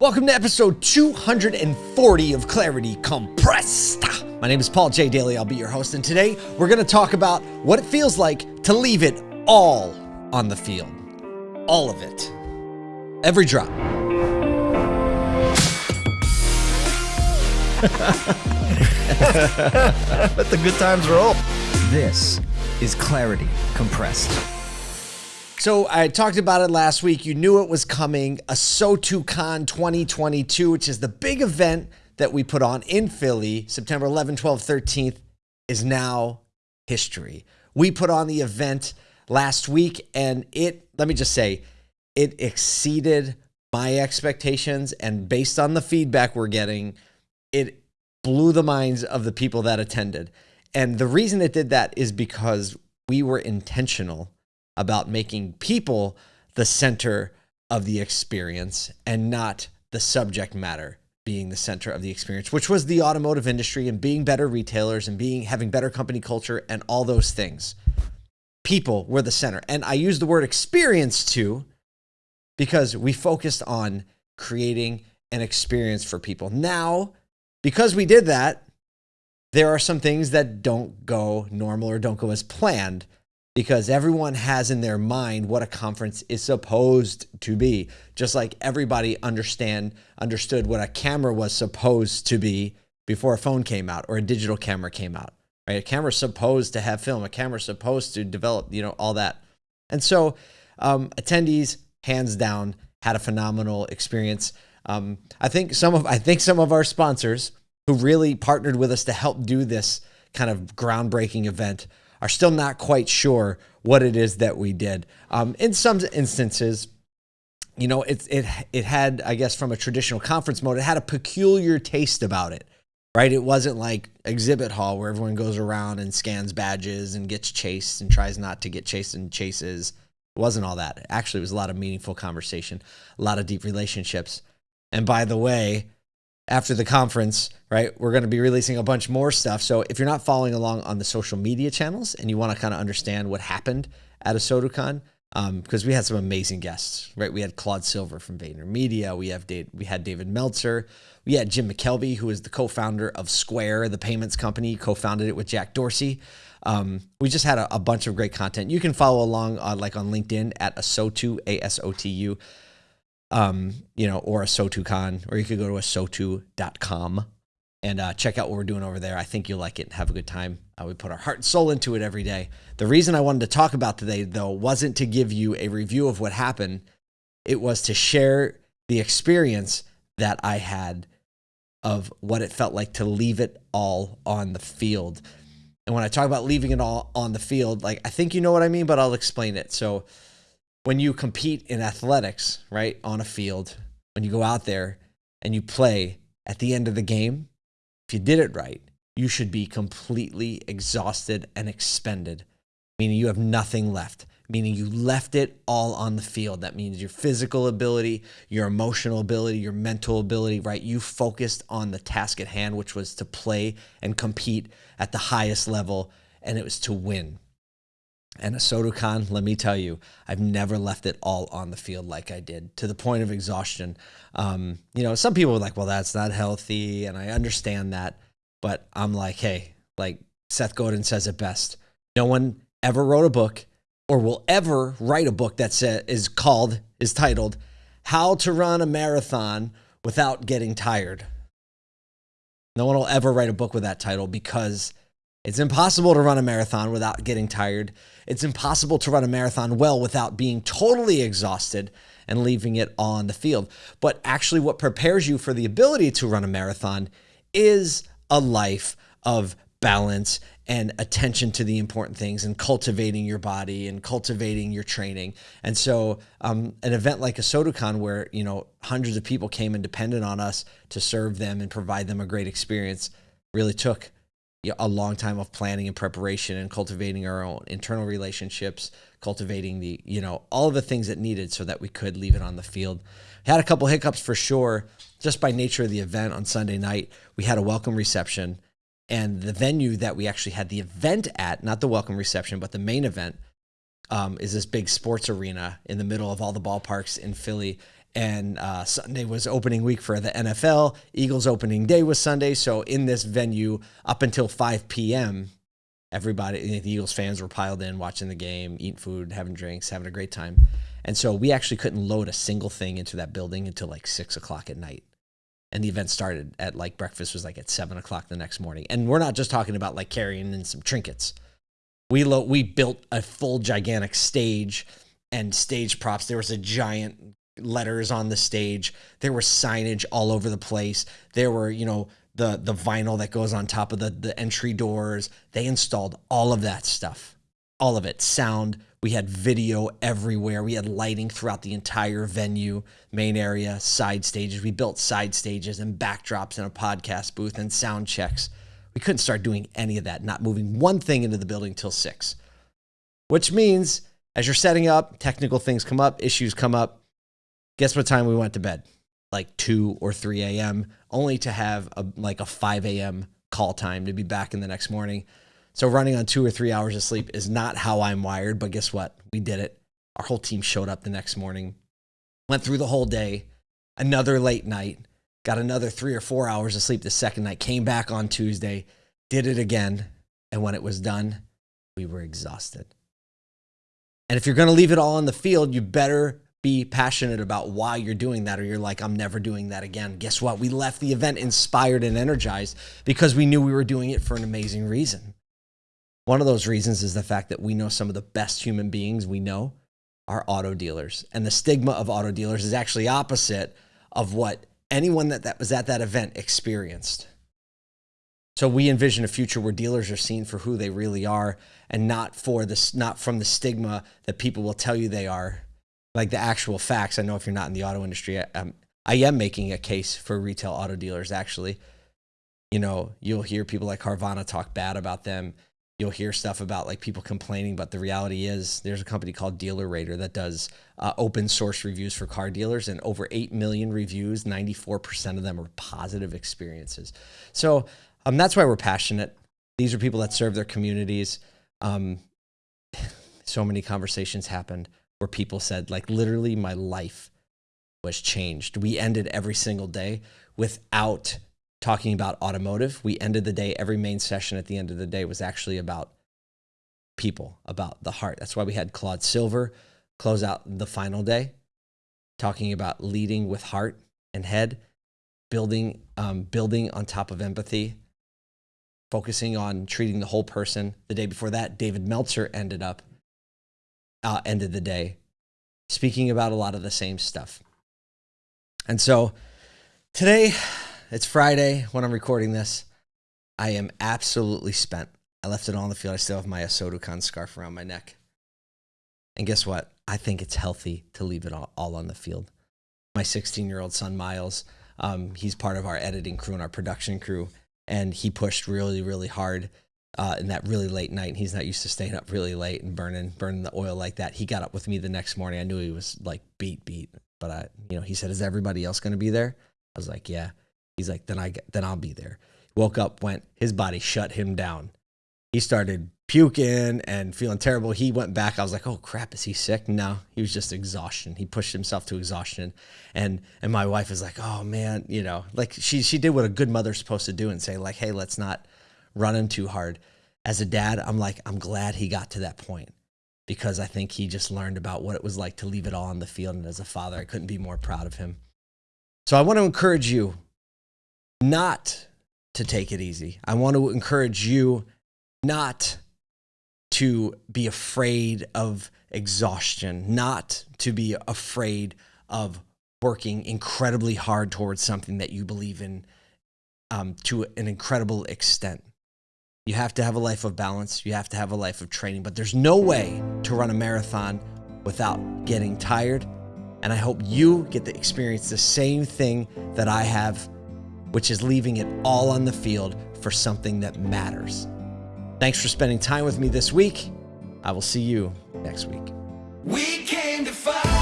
Welcome to episode 240 of Clarity Compressed. My name is Paul J. Daly. I'll be your host, and today we're going to talk about what it feels like to leave it all on the field. All of it. Every drop. Let the good times roll. This is Clarity Compressed. So I talked about it last week. You knew it was coming. ASOTU CON 2022, which is the big event that we put on in Philly, September 11, 12, 13th, is now history. We put on the event last week, and it, let me just say, it exceeded my expectations. And based on the feedback we're getting, it blew the minds of the people that attended. And the reason it did that is because we were intentional about making people the center of the experience and not the subject matter being the center of the experience, which was the automotive industry and being better retailers and being having better company culture and all those things. People were the center. And I use the word experience too because we focused on creating an experience for people. Now, because we did that, there are some things that don't go normal or don't go as planned because everyone has in their mind what a conference is supposed to be just like everybody understand understood what a camera was supposed to be before a phone came out or a digital camera came out right? A camera's supposed to have film. A camera's supposed to develop you know all that. And so um, attendees hands down had a phenomenal experience. Um, i think some of i think some of our sponsors who really partnered with us to help do this kind of groundbreaking event are still not quite sure what it is that we did. Um, in some instances, you know, it, it, it had, I guess, from a traditional conference mode, it had a peculiar taste about it, right? It wasn't like exhibit hall where everyone goes around and scans badges and gets chased and tries not to get chased and chases. It wasn't all that. Actually, it was a lot of meaningful conversation, a lot of deep relationships. And by the way, after the conference, right, we're going to be releasing a bunch more stuff. So if you're not following along on the social media channels and you want to kind of understand what happened at ASOTU CON, um, because we had some amazing guests, right? We had Claude Silver from VaynerMedia. We have Dave, we had David Meltzer. We had Jim McKelvey, who is the co-founder of Square, the payments company, co-founded it with Jack Dorsey. Um, we just had a, a, bunch of great content. You can follow along on, like on LinkedIn at ASOTU, A-S-O-T-U um, you know, or ASOTU CON, or you could go to asotu.com and uh, check out what we're doing over there. I think you'll like it and have a good time. Uh, we put our heart and soul into it every day. The reason I wanted to talk about today, though, wasn't to give you a review of what happened. It was to share the experience that I had of what it felt like to leave it all on the field. And when I talk about leaving it all on the field, like I think you know what I mean, but I'll explain it. So when you compete in athletics, right, on a field, when you go out there and you play at the end of the game, if you did it right, you should be completely exhausted and expended, meaning you have nothing left, meaning you left it all on the field. That means your physical ability, your emotional ability, your mental ability, right? You focused on the task at hand, which was to play and compete at the highest level, and it was to win. And ASOTU CON, let me tell you, I've never left it all on the field like I did to the point of exhaustion. Um, you know, some people are like, well, that's not healthy. And I understand that. But I'm like, hey, like Seth Godin says it best. No one ever wrote a book or will ever write a book that is called, is titled, How to Run a Marathon Without Getting Tired. No one will ever write a book with that title because it's impossible to run a marathon without getting tired. It's impossible to run a marathon well without being totally exhausted and leaving it on the field. But actually, what prepares you for the ability to run a marathon is a life of balance and attention to the important things and cultivating your body and cultivating your training. And so, um, an event like ASOTU CON, where you know hundreds of people came and depended on us to serve them and provide them a great experience, really took a long time of planning and preparation and cultivating our own internal relationships, cultivating the, you know, all of the things that needed so that we could leave it on the field. Had a couple hiccups for sure, just by nature of the event on Sunday night. We had a welcome reception, and the venue that we actually had the event at, not the welcome reception, but the main event, um, is this big sports arena in the middle of all the ballparks in Philly. And uh, Sunday was opening week for the NFL. Eagles opening day was Sunday. So in this venue, up until 5 p.m., everybody, the Eagles fans were piled in, watching the game, eating food, having drinks, having a great time. And so we actually couldn't load a single thing into that building until like six o'clock at night. And the event started at like breakfast was like at seven o'clock the next morning. And we're not just talking about like carrying in some trinkets. We lo- we built a full gigantic stage and stage props. There was a giant letters on the stage. There was signage all over the place. There were, you know, the the vinyl that goes on top of the the entry doors. They installed all of that stuff. All of it. Sound, we had video everywhere. We had lighting throughout the entire venue, main area, side stages. We built side stages and backdrops and a podcast booth and sound checks. We couldn't start doing any of that, not moving one thing into the building till 6. Which means as you're setting up, technical things come up, issues come up. Guess what time we went to bed? Like 2 or 3 a.m., only to have a, like a 5 a.m. call time to be back in the next morning. So running on two or three hours of sleep is not how I'm wired, but guess what? We did it. Our whole team showed up the next morning, went through the whole day, another late night, got another three or four hours of sleep the second night, came back on Tuesday, did it again. And when it was done, we were exhausted. And if you're going to leave it all on the field, you better be passionate about why you're doing that, or you're like, I'm never doing that again. Guess what? We left the event inspired and energized because we knew we were doing it for an amazing reason. One of those reasons is the fact that we know some of the best human beings we know are auto dealers. And the stigma of auto dealers is actually opposite of what anyone that, that was at that event experienced. So we envision a future where dealers are seen for who they really are and not for this not from the stigma that people will tell you they are. Like the actual facts. I know if you're not in the auto industry, I, um, I am making a case for retail auto dealers actually. You know, you'll hear people like Carvana talk bad about them you'll hear stuff about like people complaining, but the reality is there's a company called DealerRater that does uh, open source reviews for car dealers, and over 8 million reviews, 94% of them are positive experiences. So um, that's why we're passionate. These are people that serve their communities. Um, so many conversations happened where people said, like, literally, my life was changed. We ended every single day without talking about automotive. We ended the day, every main session at the end of the day was actually about people, about the heart. That's why we had Claude Silver close out the final day, talking about leading with heart and head, building, um, building on top of empathy, focusing on treating the whole person. The day before that, David Meltzer ended up, uh, ended the day speaking about a lot of the same stuff. And so today, it's Friday when I'm recording this. I am absolutely spent. I left it all on the field. I still have my ASOTU CON scarf around my neck. And guess what? I think it's healthy to leave it all, all on the field. My 16 year old son, Miles, um, he's part of our editing crew and our production crew. And he pushed really, really hard uh, in that really late night. and He's not used to staying up really late and burning, burning the oil like that. He got up with me the next morning. I knew he was like beat, beat. But I, you know, he said, "Is everybody else going to be there?" I was like, "Yeah." He's like, then I then I'll be there. Woke up, went. His body shut him down. He started puking and feeling terrible. He went back. I was like, oh crap, is he sick? No, he was just exhaustion. He pushed himself to exhaustion. And and my wife is like, oh man, you know, like she she did what a good mother's supposed to do and say like, hey, let's not run him too hard. As a dad, I'm like, I'm glad he got to that point because I think he just learned about what it was like to leave it all on the field. And as a father, I couldn't be more proud of him. So I want to encourage you not to take it easy. I want to encourage you not to be afraid of exhaustion, not to be afraid of working incredibly hard towards something that you believe in um, to an incredible extent. You have to have a life of balance, you have to have a life of training, but there's no way to run a marathon without getting tired. And I hope you get to experience the same thing that I have which is leaving it all on the field for something that matters. Thanks for spending time with me this week. I will see you next week. We came to fight.